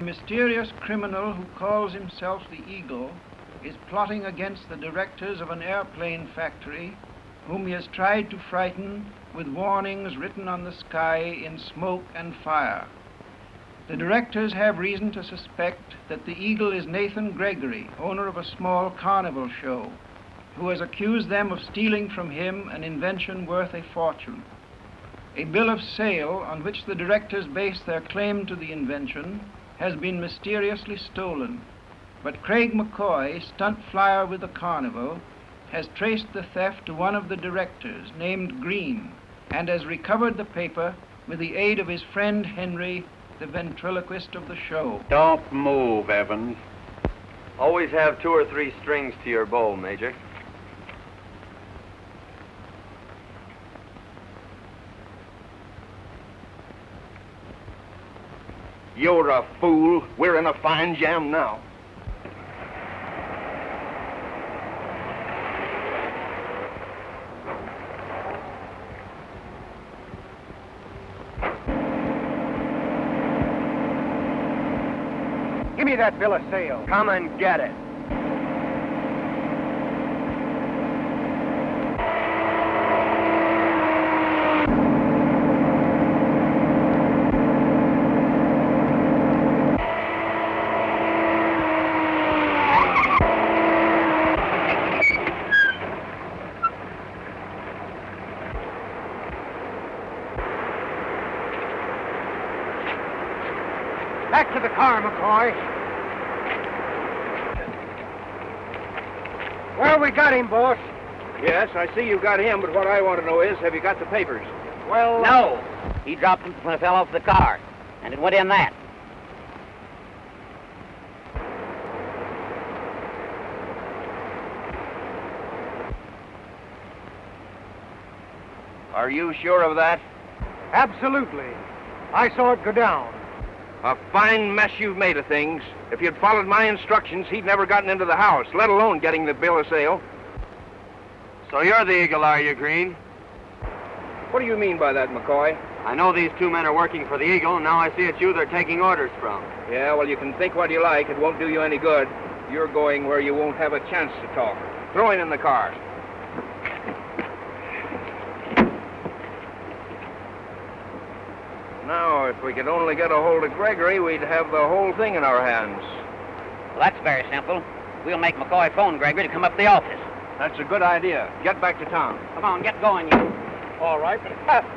A mysterious criminal who calls himself the Eagle is plotting against the directors of an airplane factory whom he has tried to frighten with warnings written on the sky in smoke and fire. The directors have reason to suspect that the Eagle is Nathan Gregory, owner of a small carnival show, who has accused them of stealing from him an invention worth a fortune. A bill of sale on which the directors base their claim to the invention has been mysteriously stolen, but Craig McCoy, stunt flyer with the carnival, has traced the theft to one of the directors named Green and has recovered the paper with the aid of his friend Henry, the ventriloquist of the show. Don't move, Evans. Always have two or three strings to your bow, Major. You're a fool. We're in a fine jam now. Give me that bill of sale. Come and get it. Back to the car, McCoy. Well, we got him, boss. Yes, I see you got him, but what I want to know is, have you got the papers? Well, uh, No. He dropped them when I fell off the car, and it went in that. Are you sure of that? absolutely. I saw it go down. A fine mess you've made of things. If you'd followed my instructions, he'd never gotten into the house, let alone getting the bill of sale. So you're the Eagle, are you, Green? What do you mean by that, McCoy? I know these two men are working for the Eagle, and now I see it's you they're taking orders from. Yeah, well, you can think what you like. It won't do you any good. You're going where you won't have a chance to talk. Throw him in the car. Now, if we could only get a hold of Gregory, we'd have the whole thing in our hands. Well, that's very simple. We'll make McCoy phone Gregory to come up to the office. That's a good idea. Get back to town. Come on, get going, you. All right, but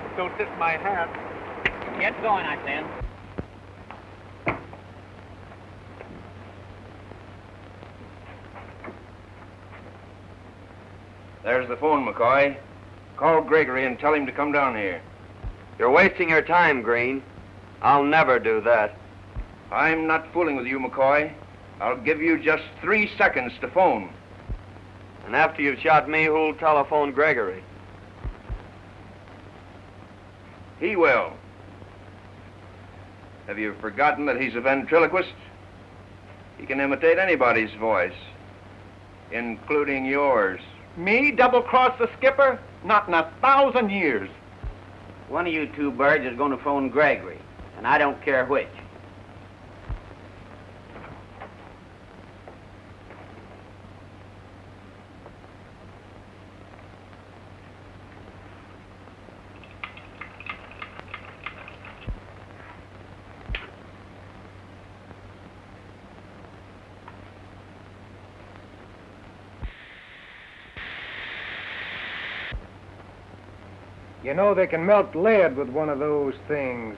don't tip my hat. Get going, I said. There's the phone, McCoy. Call Gregory and tell him to come down here. You're wasting your time, Green. I'll never do that. I'm not fooling with you, McCoy. I'll give you just three seconds to phone. And after you've shot me, who'll telephone Gregory? He will. Have you forgotten that he's a ventriloquist? He can imitate anybody's voice, including yours. Me double-cross the skipper? Not in a thousand years. One of you two birds is going to phone Gregory, and I don't care which. You know they can melt lead with one of those things.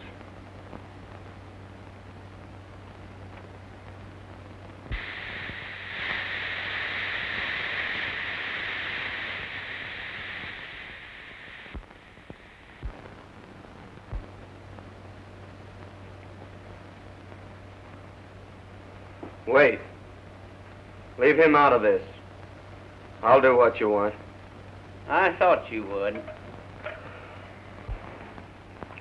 Wait. Leave him out of this. I'll do what you want. I thought you would.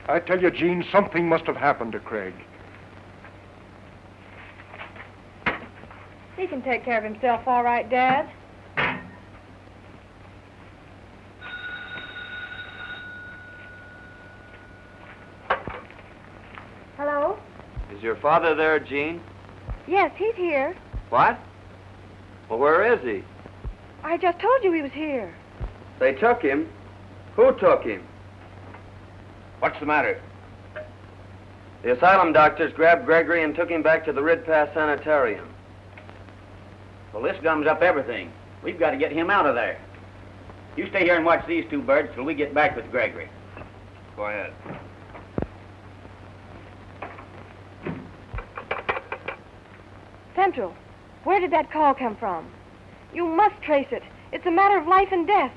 I tell you, Jean, something must have happened to Craig. He can take care of himself all right, Dad. Hello? Is your father there, Jean? Yes, he's here. What? Well, where is he? I just told you he was here. They took him. Who took him? What's the matter? The asylum doctors grabbed Gregory and took him back to the Rid Pass Sanitarium. Well, this gums up everything. We've got to get him out of there. You stay here and watch these two birds till we get back with Gregory. Go ahead. Central, where did that call come from? You must trace it. It's a matter of life and death.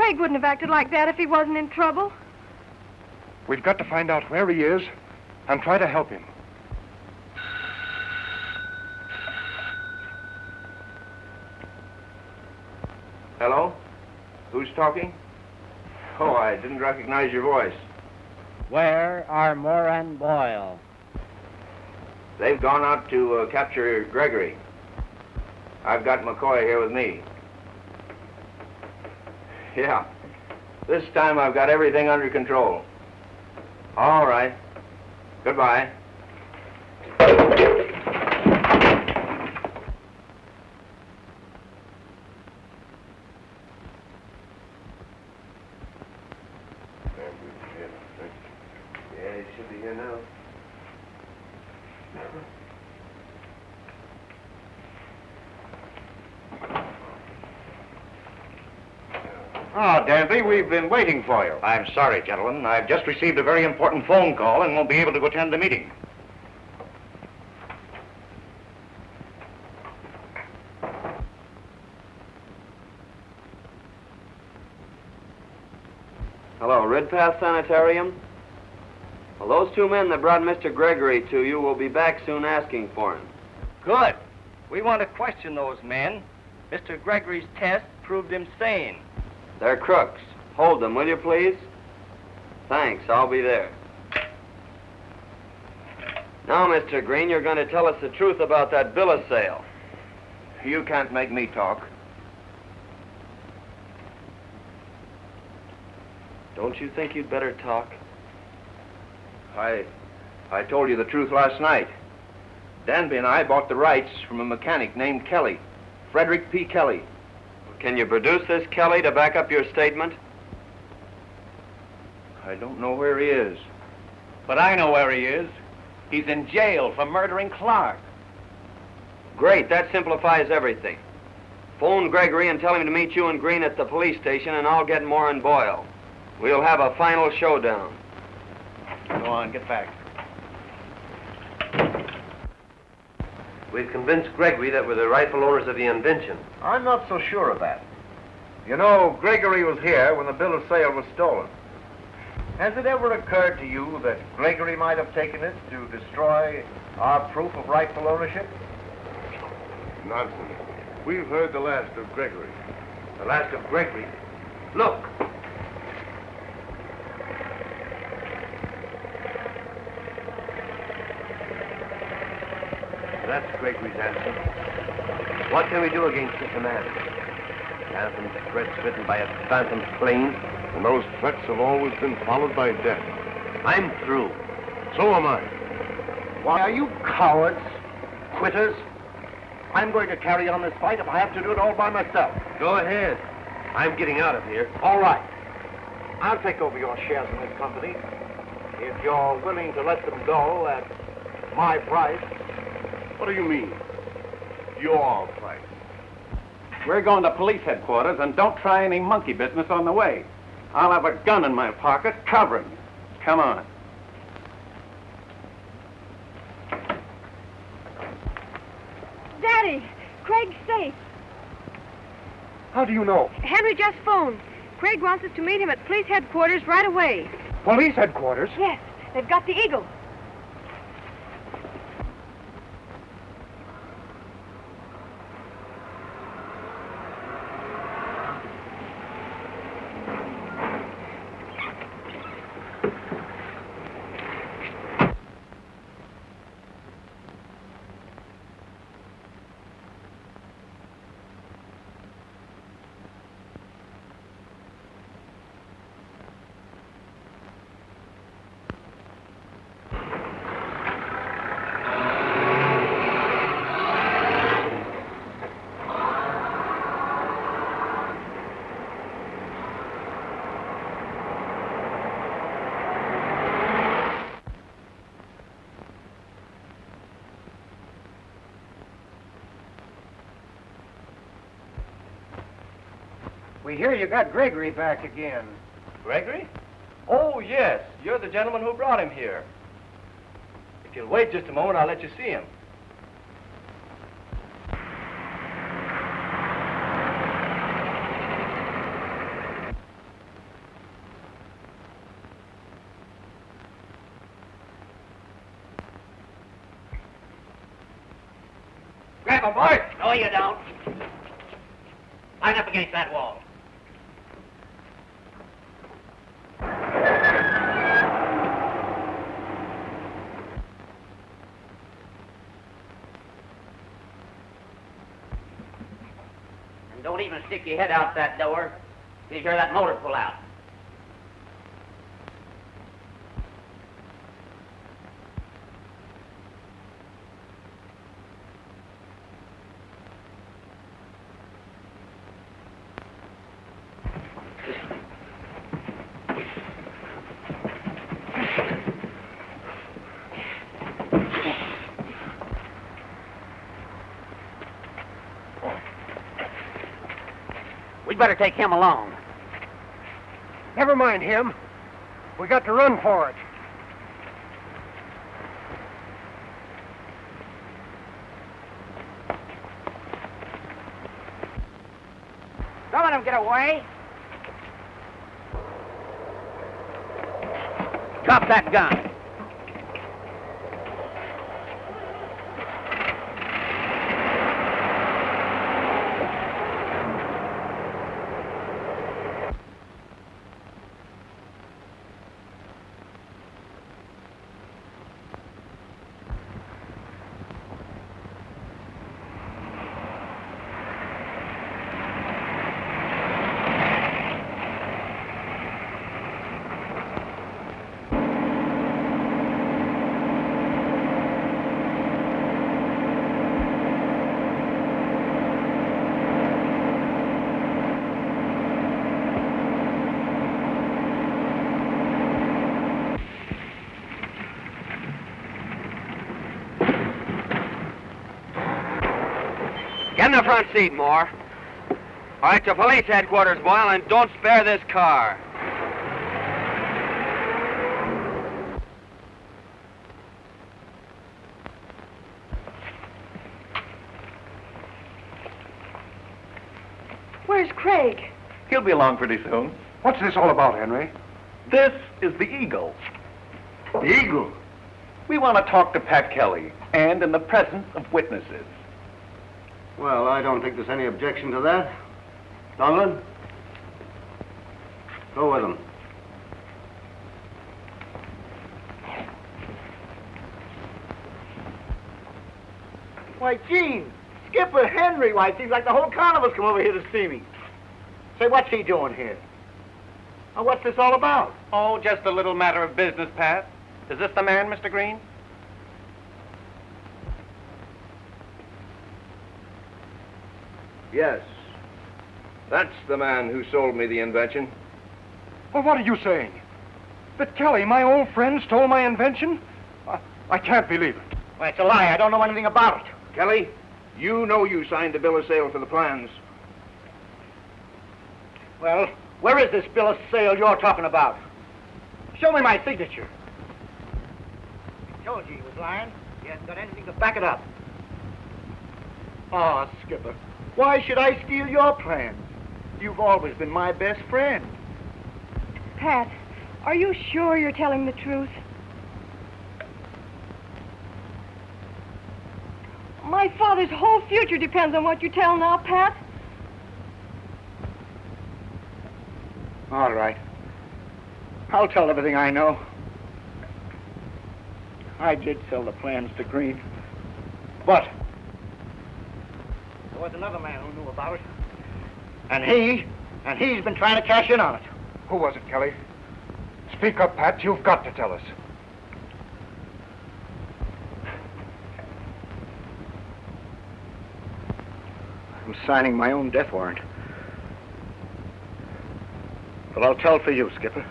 Craig wouldn't have acted like that if he wasn't in trouble. We've got to find out where he is and try to help him. Hello? Who's talking? Oh, I didn't recognize your voice. Where are Moore and Boyle? They've gone out to uh, capture Gregory. I've got McCoy here with me. Yeah. This time I've got everything under control. All right. Goodbye. Yeah, he should be here now. Ah, Danby, we've been waiting for you. I'm sorry, gentlemen. I've just received a very important phone call and won't be able to attend the meeting. Hello, Rid Pass Sanitarium? Well, those two men that brought Mr. Gregory to you will be back soon asking for him. Good. We want to question those men. Mr. Gregory's test proved him sane. They're crooks. Hold them, will you, please? Thanks, I'll be there. Now, Mr. Green, you're going to tell us the truth about that bill of sale. You can't make me talk. Don't you think you'd better talk? I, I told you the truth last night. Danby and I bought the rights from a mechanic named Kelly, Frederick P. Kelly. Can you produce this, Kelly, to back up your statement? I don't know where he is. But I know where he is. He's in jail for murdering Clark. Great, that simplifies everything. Phone Gregory and tell him to meet you and Green at the police station, and I'll get Moore and Boyle. We'll have a final showdown. Go on, get back. We've convinced Gregory that we're the rightful owners of the invention. I'm not so sure of that. You know, Gregory was here when the bill of sale was stolen. Has it ever occurred to you that Gregory might have taken it to destroy our proof of rightful ownership? Nonsense. We've heard the last of Gregory. The last of Gregory. Look! That's Gregory's answer. What can we do against such a man? Phantom threats written by a phantom plane. And those threats have always been followed by death. I'm through. So am I. Why, are you cowards? Quitters? I'm going to carry on this fight if I have to do it all by myself. Go ahead. I'm getting out of here. All right. I'll take over your shares in this company if you're willing to let them go at my price. What do you mean? Your price. We're going to police headquarters, and don't try any monkey business on the way. I'll have a gun in my pocket covering you. Come on. Daddy, Craig's safe. How do you know? Henry just phoned. Craig wants us to meet him at police headquarters right away. Police headquarters? Yes, they've got the eagle. We hear you got Gregory back again. Gregory? Oh, yes. You're the gentleman who brought him here. If you'll wait just a moment, I'll let you see him. Grab him, boy. No, you don't. Line up against that wall. And don't even stick your head out that door till you hear that motor pull out. Better take him along. Never mind him. We got to run for it. Don't let him get away. Drop that gun. Get in the front seat, Moore. All right, to police headquarters, Boyle, and don't spare this car. Where's Craig? He'll be along pretty soon. What's this all about, Henry? This is the Eagle. The Eagle? We want to talk to Pat Kelly, and in the presence of witnesses. Well, I don't think there's any objection to that. Donlin? Go with him. Why, Jean, Skipper Henry, why, it seems like the whole carnival's come over here to see me. Say, what's he doing here? Now, what's this all about? Oh, just a little matter of business, Pat. Is this the man, Mr. Green? Yes. That's the man who sold me the invention. Well, what are you saying? That Kelly, my old friend, stole my invention? I, I can't believe it. Why, it's a lie. I don't know anything about it. Kelly, you know you signed the bill of sale for the plans. Well, where is this bill of sale you're talking about? Show me my signature. I told you he was lying. He hasn't got anything to back it up. Ah, Skipper, why should I steal your plans? You've always been my best friend. Pat, are you sure you're telling the truth? My father's whole future depends on what you tell now, Pat. All right. I'll tell everything I know. I did sell the plans to Green. But was another man who knew about it. And he, and he's been trying to cash in on it. Who was it, Kelly? Speak up, Pat. You've got to tell us. I'm signing my own death warrant. But I'll tell for you, Skipper.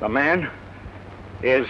The man is...